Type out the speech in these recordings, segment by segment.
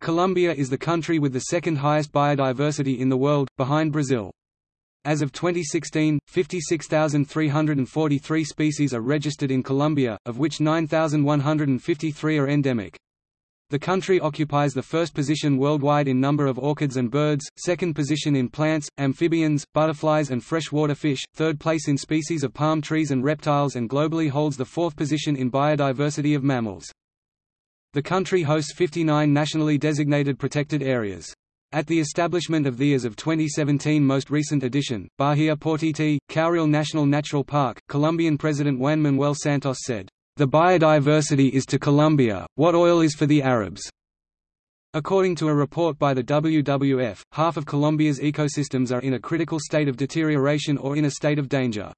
Colombia is the country with the second highest biodiversity in the world, behind Brazil. As of 2016, 56,343 species are registered in Colombia, of which 9,153 are endemic. The country occupies the first position worldwide in number of orchids and birds, second position in plants, amphibians, butterflies and freshwater fish, third place in species of palm trees and reptiles and globally holds the fourth position in biodiversity of mammals. The country hosts 59 nationally designated protected areas. At the establishment of the as of 2017 most recent edition, Bahia Portete, Kaurrele National Natural Park, Colombian President Juan Manuel Santos said, the biodiversity is to Colombia, what oil is for the Arabs. According to a report by the WWF, half of Colombia's ecosystems are in a critical state of deterioration or in a state of danger.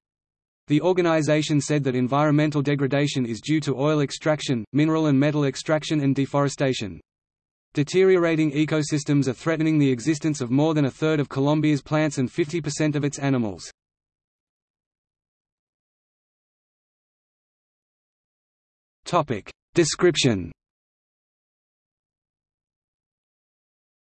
The organization said that environmental degradation is due to oil extraction, mineral and metal extraction and deforestation. Deteriorating ecosystems are threatening the existence of more than a third of Colombia's plants and 50% of its animals. Description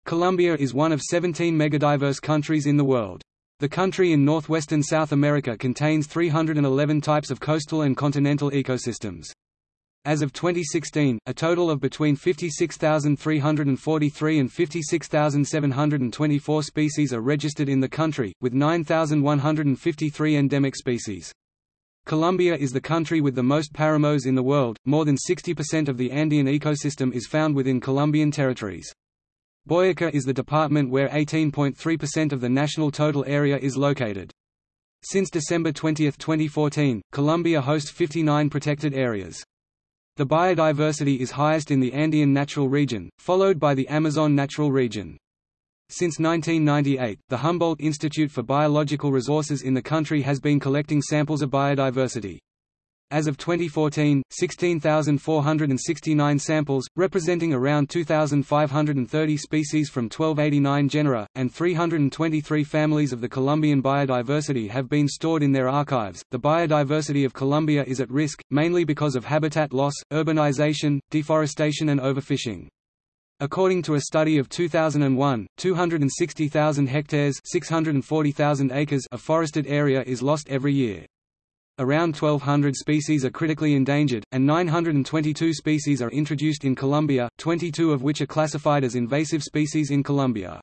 Colombia is one of 17 megadiverse countries in the world. The country in northwestern South America contains 311 types of coastal and continental ecosystems. As of 2016, a total of between 56,343 and 56,724 species are registered in the country, with 9,153 endemic species. Colombia is the country with the most paramos in the world, more than 60% of the Andean ecosystem is found within Colombian territories. Boyaca is the department where 18.3% of the national total area is located. Since December 20, 2014, Colombia hosts 59 protected areas. The biodiversity is highest in the Andean Natural Region, followed by the Amazon Natural Region. Since 1998, the Humboldt Institute for Biological Resources in the country has been collecting samples of biodiversity. As of 2014, 16,469 samples, representing around 2,530 species from 1289 genera, and 323 families of the Colombian biodiversity have been stored in their archives. The biodiversity of Colombia is at risk, mainly because of habitat loss, urbanization, deforestation, and overfishing. According to a study of 2001, 260,000 hectares 640,000 acres of forested area is lost every year. Around 1,200 species are critically endangered, and 922 species are introduced in Colombia, 22 of which are classified as invasive species in Colombia.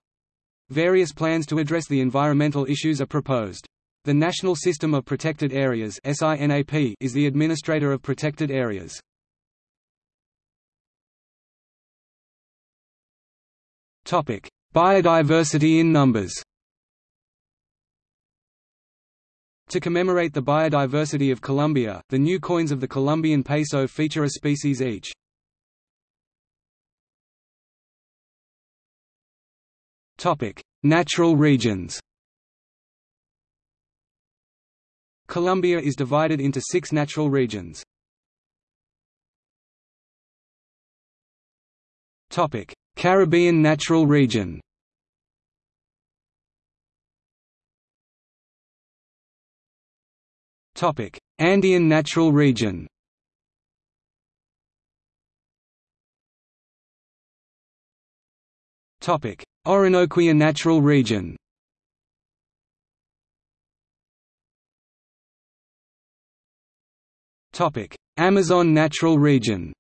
Various plans to address the environmental issues are proposed. The National System of Protected Areas is the administrator of protected areas. Biodiversity in numbers. To commemorate the biodiversity of Colombia, the new coins of the Colombian peso feature a species each. Natural regions. Colombia is divided into six natural regions. Topic: Caribbean Natural Region Topic: Andean Natural Region. Topic: Orinoquia Natural Region. Topic: Amazon Natural Region.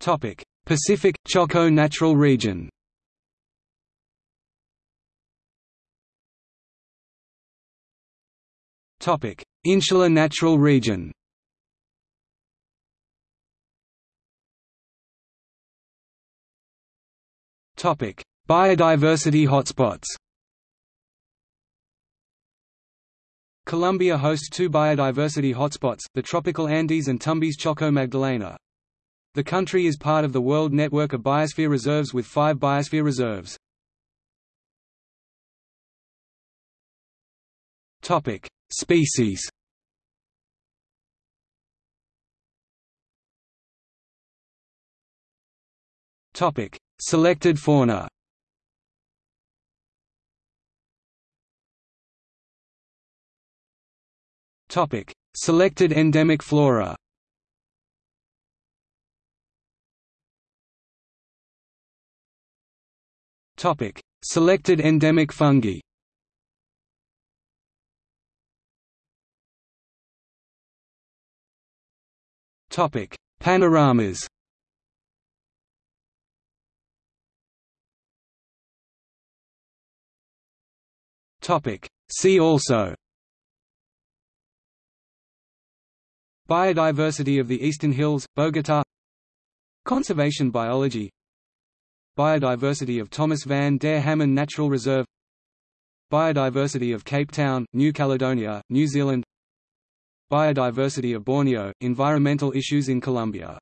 Topic: Pacific Choco Natural Region. Insular Natural Region. Topic: Biodiversity hotspots. Colombia hosts two biodiversity hotspots, the tropical Andes and Tumbes Choco Magdalena. The country is part of the World Network of Biosphere Reserves with five biosphere reserves. Species Topic: Selected fauna. Topic: Selected endemic flora. Topic: Selected endemic fungi. Topic: Panoramas. Topic: See also. Biodiversity of the Eastern Hills, Bogota Conservation biology Biodiversity of Thomas van der Hammen Natural Reserve Biodiversity of Cape Town, New Caledonia, New Zealand Biodiversity of Borneo – Environmental issues in Colombia